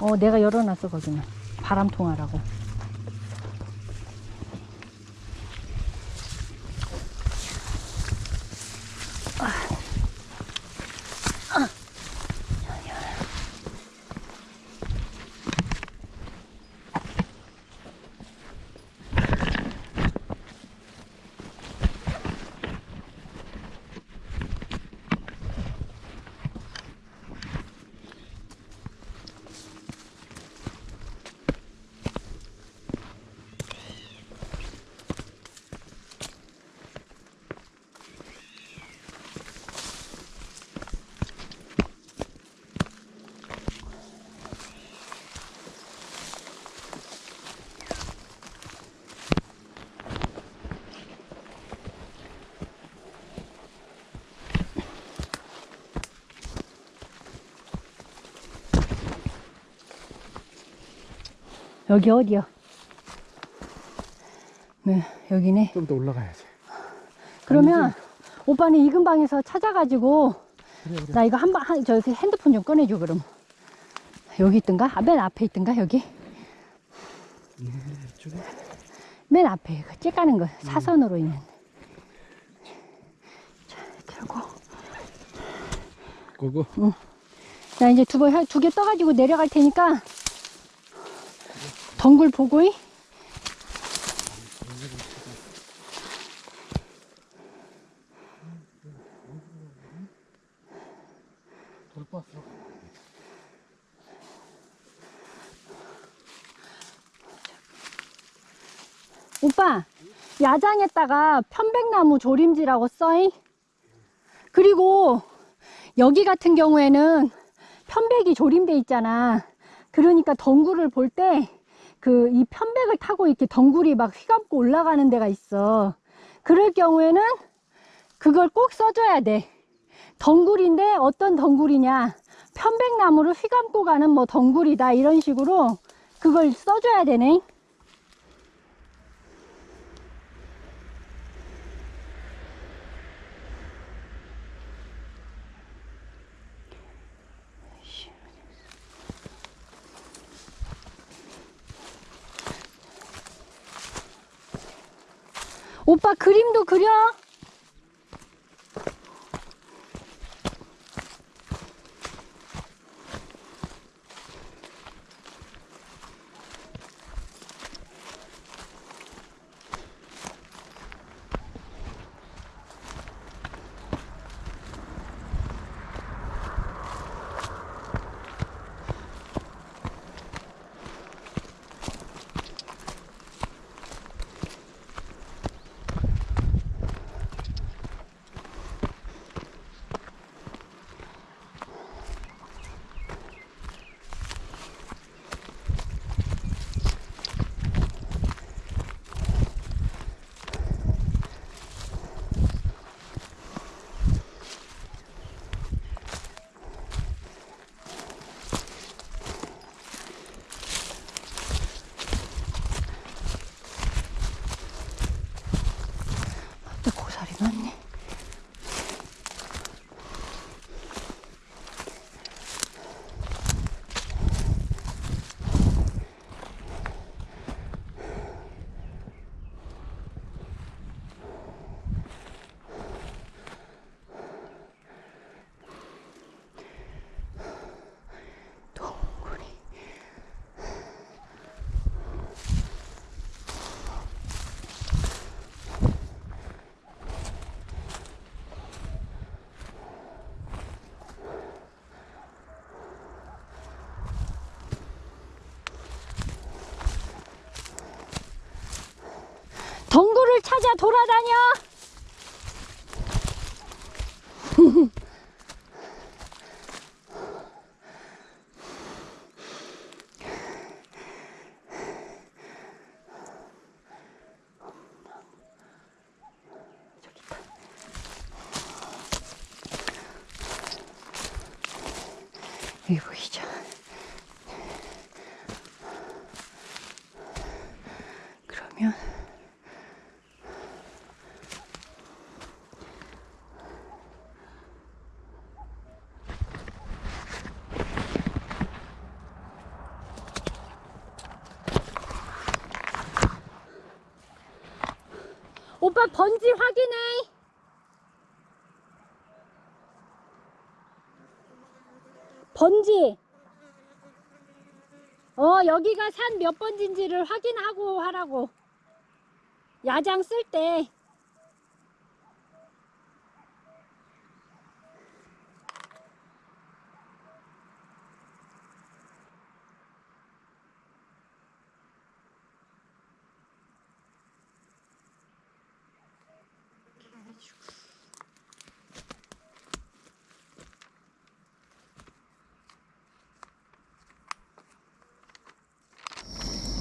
어, 내가 열어놨어, 거기는. 바람 통하라고. 여기 어디야? 네, 여기네. 좀 더 올라가야지. 그러면 오빠는 이 근방에서 찾아가지고 그래, 그래. 나 이거 한 번, 한, 저 핸드폰 좀 꺼내줘, 그럼. 여기 있던가? 아, 맨 앞에 있던가, 여기? 이쪽에? 맨 앞에, 그 째까는 거, 사선으로 있는. 자, 하고. 그거. 나 이제 두 번, 두 개 떠가지고 내려갈 테니까, 덩굴 보고, 이? 돌봤어. 오빠, 야장에다가 편백나무 조림지라고 써잉? 그리고 여기 같은 경우에는 편백이 조림돼 있잖아. 그러니까 덩굴을 볼때 그 이 편백을 타고 이렇게 덩굴이 막 휘감고 올라가는 데가 있어. 그럴 경우에는 그걸 꼭 써줘야 돼. 덩굴인데 어떤 덩굴이냐. 편백나무를 휘감고 가는 뭐 덩굴이다. 이런 식으로 그걸 써줘야 되네. 오빠 그림도 그려? 또 고사리 많네. 동굴이 찾아 돌아다녀. 여기 보이죠? 오빠 번지 확인해. 번지. 어, 여기가 산 몇 번지인지를 확인하고 하라고. 야장 쓸 때.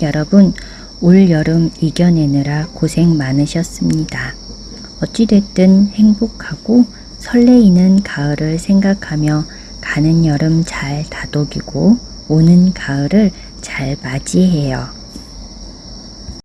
여러분, 올 여름 이겨내느라 고생 많으셨습니다. 어찌됐든 행복하고 설레이는 가을을 생각하며 가는 여름 잘 다독이고 오는 가을을 잘 맞이해요.